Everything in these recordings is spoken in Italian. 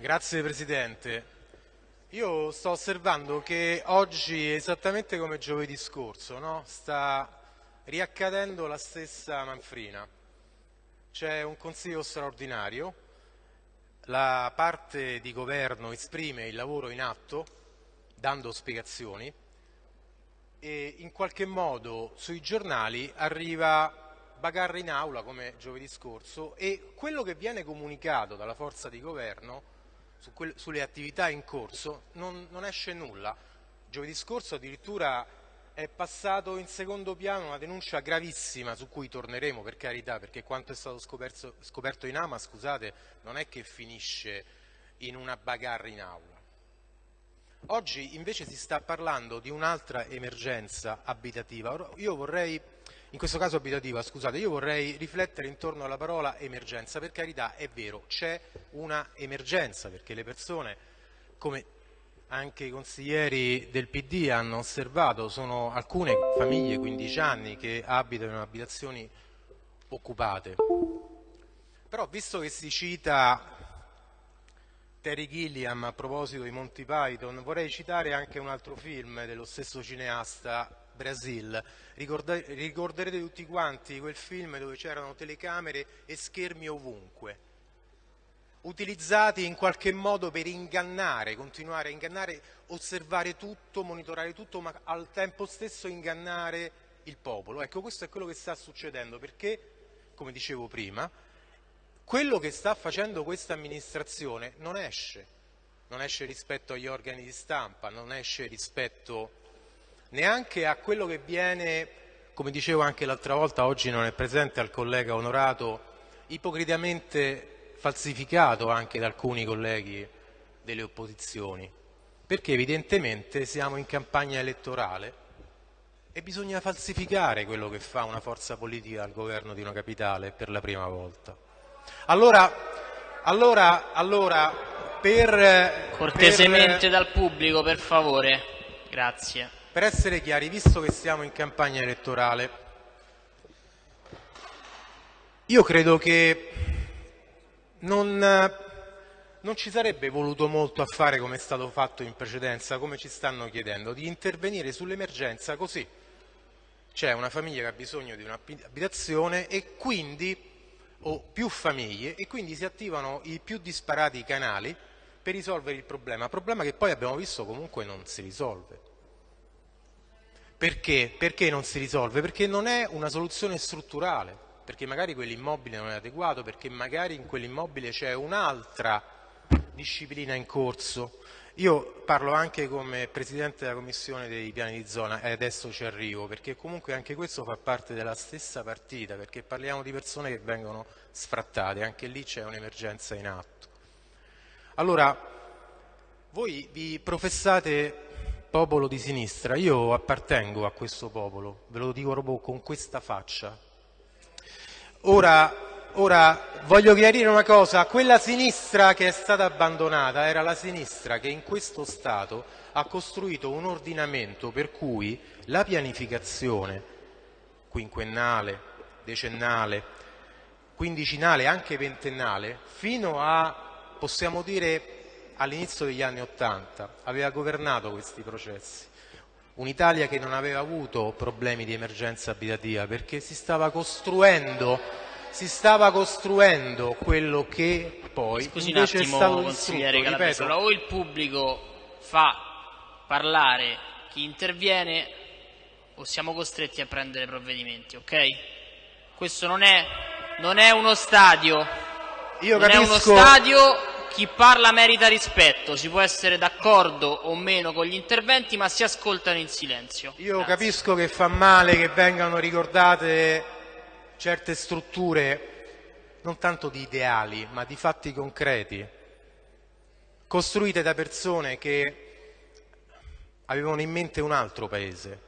Grazie Presidente. Io sto osservando che oggi, esattamente come giovedì scorso, no? sta riaccadendo la stessa manfrina. C'è un consiglio straordinario, la parte di governo esprime il lavoro in atto, dando spiegazioni, e in qualche modo sui giornali arriva bagarre in aula come giovedì scorso e quello che viene comunicato dalla forza di governo su quelle, sulle attività in corso non, non esce nulla. Giovedì scorso addirittura è passato in secondo piano una denuncia gravissima su cui torneremo per carità perché quanto è stato scoperto, scoperto in Ama, scusate, non è che finisce in una bagarre in aula. Oggi invece si sta parlando di un'altra emergenza abitativa. Io vorrei in questo caso abitativa, scusate, io vorrei riflettere intorno alla parola emergenza, per carità è vero, c'è una emergenza perché le persone, come anche i consiglieri del PD hanno osservato, sono alcune famiglie, 15 anni, che abitano in abitazioni occupate. Però visto che si cita Terry Gilliam a proposito di Monty Python, vorrei citare anche un altro film dello stesso cineasta Brasil. ricorderete tutti quanti quel film dove c'erano telecamere e schermi ovunque, utilizzati in qualche modo per ingannare, continuare a ingannare, osservare tutto, monitorare tutto, ma al tempo stesso ingannare il popolo. Ecco, questo è quello che sta succedendo perché, come dicevo prima, quello che sta facendo questa amministrazione non esce, non esce rispetto agli organi di stampa, non esce rispetto neanche a quello che viene, come dicevo anche l'altra volta, oggi non è presente al collega onorato, ipocritamente falsificato anche da alcuni colleghi delle opposizioni, perché evidentemente siamo in campagna elettorale e bisogna falsificare quello che fa una forza politica al governo di una capitale per la prima volta. Allora, allora, allora per... Cortesemente per... dal pubblico, per favore. Grazie. Per essere chiari, visto che siamo in campagna elettorale, io credo che non, non, ci sarebbe voluto molto a fare come è stato fatto in precedenza, come ci stanno chiedendo, di intervenire sull'emergenza così. C'è una famiglia che ha bisogno di un'abitazione e quindi, o più famiglie, e quindi si attivano i più disparati canali per risolvere il problema, problema che poi abbiamo visto comunque non si risolve. Perché? Perché non si risolve? Perché non è una soluzione strutturale, perché magari quell'immobile non è adeguato, perché magari in quell'immobile c'è un'altra disciplina in corso. Io parlo anche come Presidente della Commissione dei piani di zona e adesso ci arrivo, perché comunque anche questo fa parte della stessa partita, perché parliamo di persone che vengono sfrattate, anche lì c'è un'emergenza in atto. Allora, voi vi professate popolo di sinistra, io appartengo a questo popolo, ve lo dico proprio con questa faccia. Ora, ora voglio chiarire una cosa, quella sinistra che è stata abbandonata era la sinistra che in questo Stato ha costruito un ordinamento per cui la pianificazione quinquennale, decennale, quindicinale, anche ventennale, fino a, possiamo dire, all'inizio degli anni Ottanta aveva governato questi processi. Un'Italia che non aveva avuto problemi di emergenza abitativa perché si stava costruendo, si stava costruendo quello che poi Scusi invece un attimo, è stato consigliere Calabresa, o il pubblico fa parlare chi interviene o siamo costretti a prendere provvedimenti, ok? Questo non è, non è uno stadio, Io non capisco... è uno stadio chi parla merita rispetto, si può essere d'accordo o meno con gli interventi, ma si ascoltano in silenzio. Io Grazie. capisco che fa male che vengano ricordate certe strutture, non tanto di ideali, ma di fatti concreti, costruite da persone che avevano in mente un altro paese,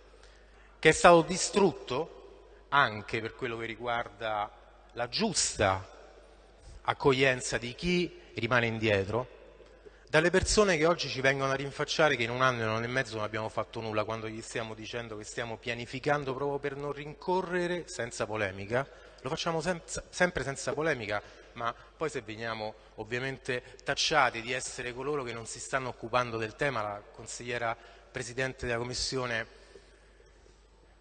che è stato distrutto anche per quello che riguarda la giusta accoglienza di chi rimane indietro, dalle persone che oggi ci vengono a rinfacciare che in un anno e un anno e mezzo non abbiamo fatto nulla quando gli stiamo dicendo che stiamo pianificando proprio per non rincorrere senza polemica, lo facciamo senza, sempre senza polemica ma poi se veniamo ovviamente tacciati di essere coloro che non si stanno occupando del tema, la consigliera Presidente della Commissione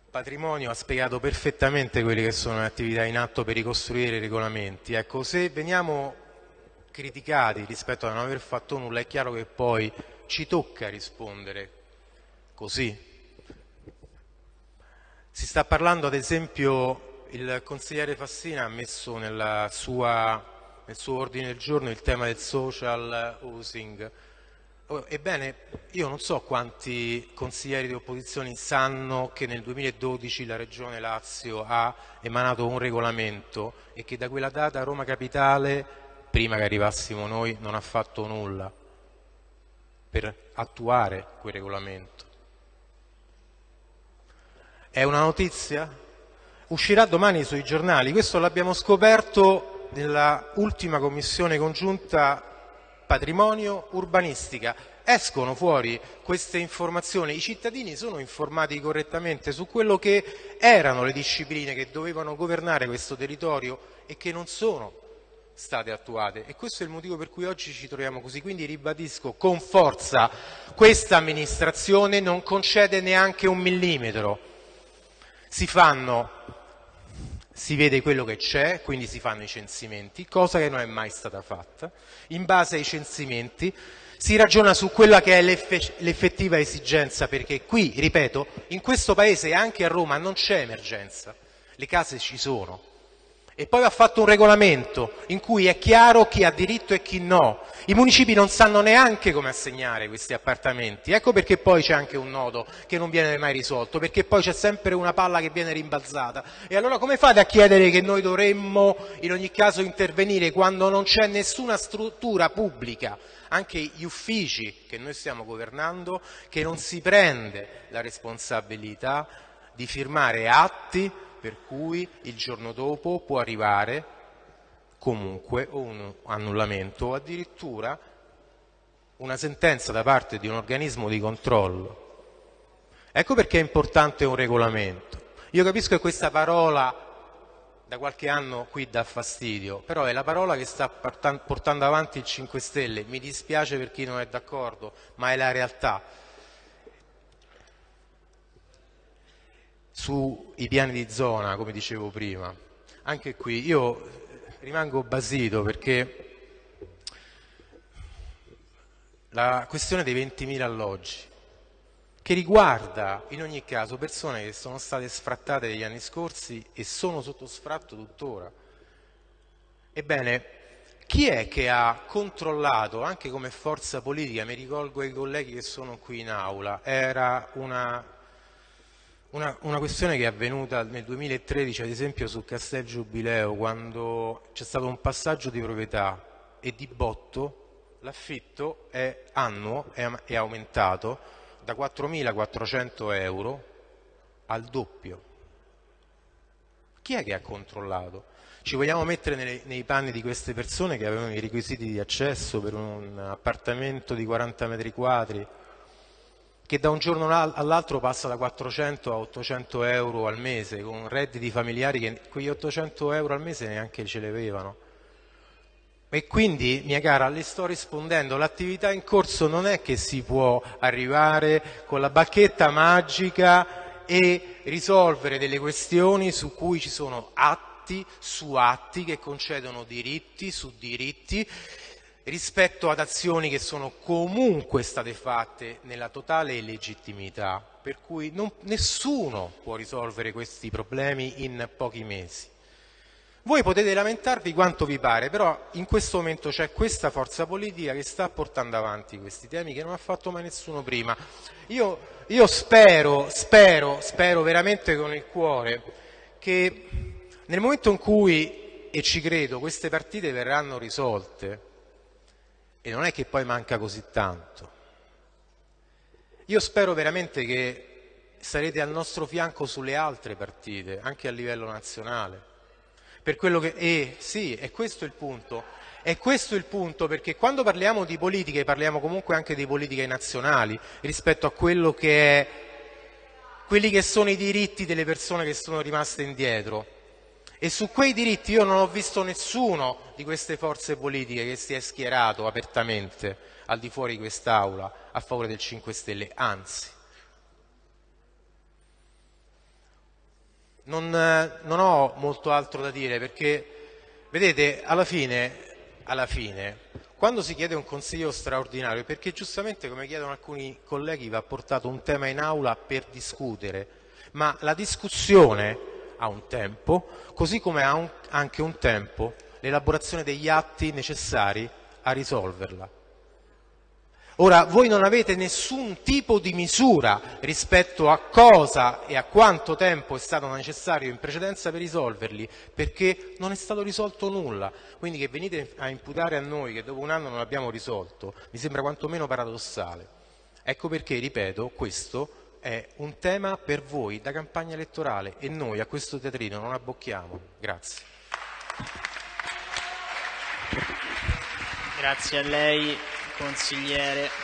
Patrimonio ha spiegato perfettamente quelle che sono le attività in atto per ricostruire i regolamenti. Ecco, se veniamo criticati rispetto a non aver fatto nulla è chiaro che poi ci tocca rispondere così. Si sta parlando ad esempio, il consigliere Fassina ha messo sua, nel suo ordine del giorno il tema del social housing. Oh, ebbene, io non so quanti consiglieri di opposizione sanno che nel 2012 la Regione Lazio ha emanato un regolamento e che da quella data Roma Capitale, prima che arrivassimo noi, non ha fatto nulla per attuare quel regolamento. È una notizia? Uscirà domani sui giornali, questo l'abbiamo scoperto nella ultima commissione congiunta patrimonio urbanistica. Escono fuori queste informazioni, i cittadini sono informati correttamente su quello che erano le discipline che dovevano governare questo territorio e che non sono state attuate e questo è il motivo per cui oggi ci troviamo così. Quindi ribadisco con forza, questa amministrazione non concede neanche un millimetro si fanno, si vede quello che c'è, quindi si fanno i censimenti, cosa che non è mai stata fatta. In base ai censimenti si ragiona su quella che è l'effettiva esigenza, perché qui, ripeto, in questo paese e anche a Roma non c'è emergenza, le case ci sono, e poi ha fatto un regolamento in cui è chiaro chi ha diritto e chi no. I municipi non sanno neanche come assegnare questi appartamenti. Ecco perché poi c'è anche un nodo che non viene mai risolto, perché poi c'è sempre una palla che viene rimbalzata. E allora come fate a chiedere che noi dovremmo in ogni caso intervenire quando non c'è nessuna struttura pubblica, anche gli uffici che noi stiamo governando, che non si prende la responsabilità di firmare atti per cui il giorno dopo può arrivare comunque un annullamento o addirittura una sentenza da parte di un organismo di controllo. Ecco perché è importante un regolamento. Io capisco che questa parola da qualche anno qui dà fastidio, però è la parola che sta portando avanti il 5 Stelle. Mi dispiace per chi non è d'accordo, ma è la realtà. Sui piani di zona, come dicevo prima. Anche qui io rimango basito perché la questione dei 20.000 alloggi, che riguarda in ogni caso persone che sono state sfrattate negli anni scorsi e sono sotto sfratto tuttora. Ebbene, chi è che ha controllato, anche come forza politica, mi rivolgo ai colleghi che sono qui in aula, era una una, una, questione che è avvenuta nel 2013 ad esempio su Castel Giubileo quando c'è stato un passaggio di proprietà e di botto l'affitto è annuo è, è aumentato da 4.400 euro al doppio. Chi è che ha controllato? Ci vogliamo mettere nei, nei panni di queste persone che avevano i requisiti di accesso per un appartamento di 40 metri quadri che da un giorno all'altro passa da 400 a 800 euro al mese, con redditi familiari che quegli 800 euro al mese neanche ce le avevano. E quindi, mia cara, le sto rispondendo, l'attività in corso non è che si può arrivare con la bacchetta magica e risolvere delle questioni su cui ci sono atti su atti che concedono diritti su diritti rispetto ad azioni che sono comunque state fatte nella totale illegittimità, per cui non, nessuno può risolvere questi problemi in pochi mesi. Voi potete lamentarvi quanto vi pare, però in questo momento c'è questa forza politica che sta portando avanti questi temi che non ha fatto mai nessuno prima. Io, io spero, spero, spero veramente con il cuore che nel momento in cui, e ci credo, queste partite verranno risolte, e non è che poi manca così tanto. Io spero veramente che sarete al nostro fianco sulle altre partite, anche a livello nazionale. Per quello che, e sì, è questo il punto. È questo il punto perché quando parliamo di politiche parliamo comunque anche di politiche nazionali rispetto a quello che è quelli che sono i diritti delle persone che sono rimaste indietro. E su quei diritti io non ho visto nessuno di queste forze politiche che si è schierato apertamente al di fuori di quest'Aula a favore del 5 Stelle, anzi. Non, non, ho molto altro da dire perché, vedete, alla fine, alla fine, quando si chiede un consiglio straordinario, perché giustamente, come chiedono alcuni colleghi, va portato un tema in aula per discutere, ma la discussione ha un tempo, così come ha un, anche un tempo l'elaborazione degli atti necessari a risolverla. Ora, voi non avete nessun tipo di misura rispetto a cosa e a quanto tempo è stato necessario in precedenza per risolverli, perché non è stato risolto nulla. Quindi che venite a imputare a noi che dopo un anno non l'abbiamo risolto, mi sembra quantomeno paradossale. Ecco perché, ripeto, questo è un tema per voi da campagna elettorale e noi a questo teatrino non abbocchiamo. Grazie. Grazie a lei, consigliere.